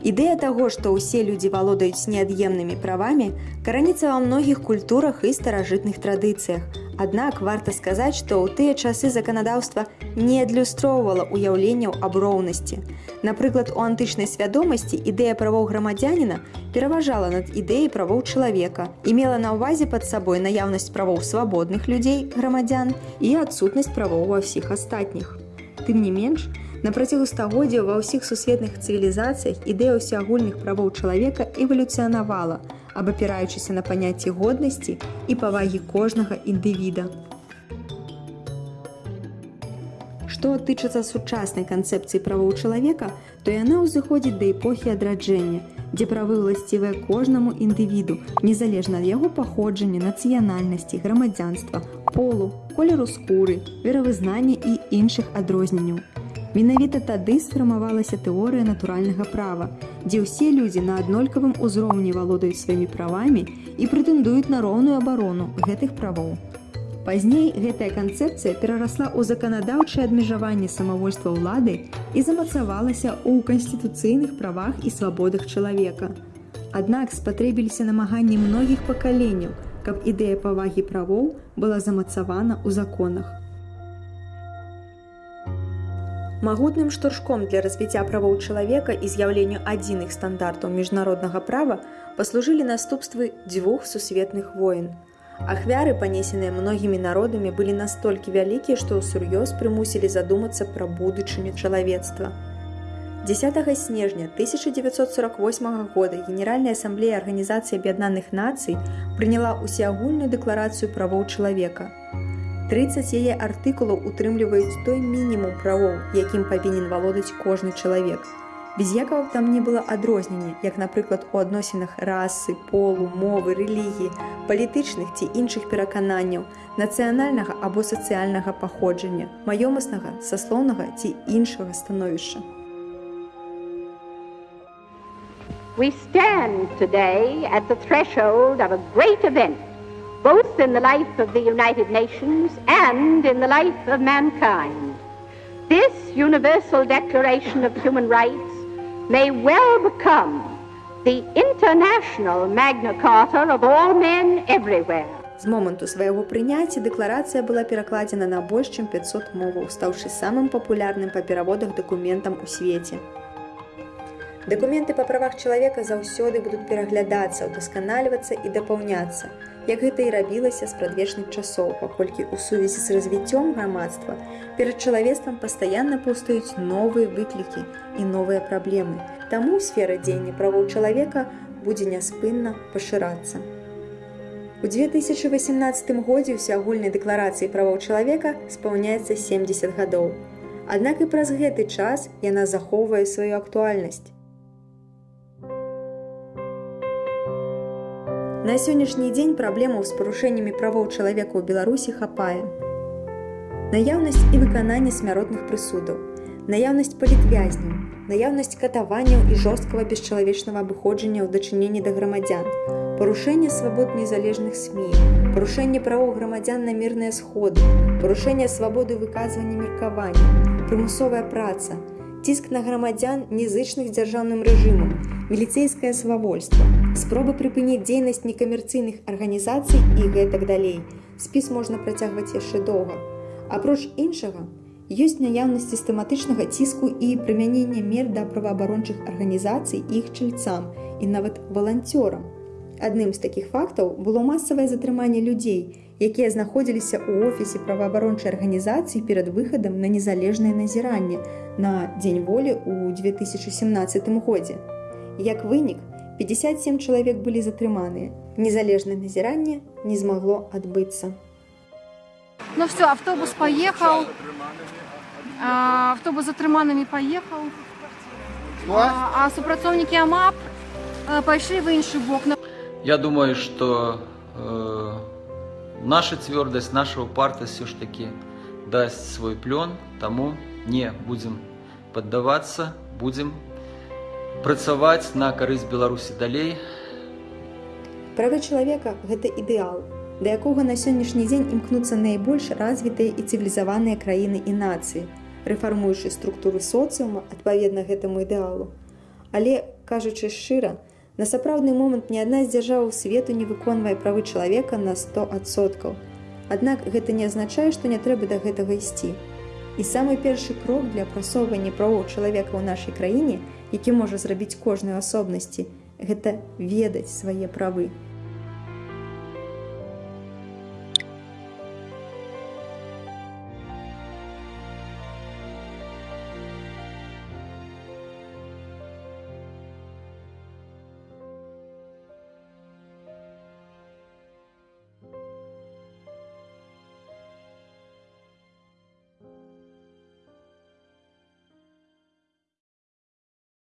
Ідэя таго, што ўсе людзі валодаюць неад'емнымі правамі, караніцца ва многіх культурах і старажытных традыцыях. Аднак варта сказаць, што ў тыя часы заканадаўства не адлюстроўвала ўяўленняў аб роўнасці. Напрыклад, у антычнай свядомасці ідэя правоў грамадзяніна пераважала над ідэяй правоў чалавека і мела на ўвазе пад сабой наяўнасць правоў свабодных людзей грамадзян і адсутнасць правоў ва ўсіх астатніх. Тым не менш, На працягу стагоддзяў ва ўсіх сусветных цывілізацыях ідэя ўсеагульных правоў чалавека эвалюцыянавала, абапіраючыся на паняцці годнасці і павагі кожнага індывіда. Што тычыцца сучаснай канцэпцыі правоў чалавека, то яна ўзыходзіць да эпохі адраджэння, дзе правы ўласцівыя кожнаму індывіду, незалежна ад яго паходжання, нацыянальнасці, грамадзянства, полу, колеру скуры, веравызнання і іншых адрозненняў. Менавіта тады сфармавалася тэорыя натуральнага права, дзе ўсе людзі на аднолькавым узроўні валодаюць сваімі правамі і прэтэндуюць на роўную абарону гэтых правоў. Пазней гэтая канцэпцыя перарасла ў заканадаўчае абмежаванне самавольства ўлады і замацавалася ў канстытуцыйных правах і свабодах чалавека. Аднак спатрэбіліся намаганні многіх пакаленняў, каб ідэя павагі правоў была замацавана ў законах. Магутным штуршком для развіцця правоў чалавека і з'яўленню адзіных стандартаў міжнароднага права паслужылі наступствы дзвюх сусветных войн. Ахвяры, панесеныя многімі народамі, былі настолькі вялікія, што ўсур'ёз прымусілі задумацца пра будучыню чалавецтва. 10 снежня 1948 года Генеральная асамблея Арганізацыі Аб'яднаных нацый прыняла ўсеагульную дэкларацыю правоў чалавека. 30 яе артыкулаў утрымліваюць той мінімум правоў, якім павінен валодаць кожны чалавек. Без якаў там не было адрознення, як, напрыклад, у адносінах расы, полу, мовы, рэлігіі, палітычных ці іншых перакананняў, нацыянальнага або сацыяльнага паходжання, маёмаснага, саслоўнага ці іншага становішча. We stand today at the threshold of a great event both in the life of the United Nations and in the life of mankind. This Universal Declaration of Human Rights may well become the international Magna Carta of all men everywhere. З моманту свайго прыняцця дэкларацыя была перакладзена на больш чым 500 моваў, стаўшы самым папулярным па пераводах дакументам у свеце. Дакументы па правах чалавека заўсёды будуць пераглядацца, удасканальвацца і дапаўняцца. Як гэта і рабілася з прадвечных часоў, паколькі ў сувязі з развіццём грамадства перад чалавецтвам пастаянна паўстаюць новыя выклікі і новыя праблемы. Таму сфера дзеяння правоў чалавека будзе няспынна пашырацца. У 2018 годзе ўсеагульнай дэкларацыі правоў чалавека спаўняецца 70 гадоў. Аднак і праз гэты час яна захоўвае сваю актуальнасць. На сённяшні дзень праблемаў з парушэннямі правоў чалавека ў Беларусі хапае. Наяўнасць і выкананне смяротных прысудаў, наяўнасць палітвязняў, наяўнасць катаванняў і жорсткага бесчалавечнага абыходжання ў дачыненні да грамадзян, парушэнне свабод незалежных СМ, парушэнне правоў грамадзян на мірныя сходы, парушэнне свабоды выказвання меркавання, прымусовая праца, ціск на грамадзян незычных дзяржаўным рэжымам, міліцейскае свавольства, спробы прыпыніць дзейнасць некамерцыйных арганізацый і гэтак далей. Спіс можна працягваць яшчэ доўга. Апроч іншага, ёсць наяўнасць сістэматычнага ціску і прымянення мер да праваабарончых арганізацый іх чальцам і нават валанцёрам. Адным з такіх фактаў было масавае затрыманне людзей, якія знаходзіліся ў офісе праваабарончай арганізацыі перад выхадам на незалежнае назіранне на дзень волі ў 2017 годзе. Як вынік, 57 чалавек былі затрыманыя. Незалежнае назіранне не змагло адбыцца. Ну все, автобус поехал. А, автобус затрыманымі поехал. А, а супрацоўнікі АМАП пайшлі в іншы бок. Я думаю, что э, наша цвёрдасць, наша упартасць все ж таки даст свой плён, таму не будзем паддавацца, будзем працаваць на карысць беларусі далей правы чалавека гэта ідэал да якога на сённяшні дзень імкнуцца найбольш развітыя і цывілізаваныя краіны і нацыі рэфармуючы структуры соцыума адпаведна гэтаму ідэалу Але, кажучы шчыра, на сапраўдны момант ні адна з дзяржаў свету не выконвае правы чалавека на 100%. Аднак гэта не азначае, што не трэба да гэтага ісці. І самы першы крок для прасоўвання правоў чалавека ў нашай краіне, які можа зрабіць кожную асобнасці, гэта ведаць свае правы.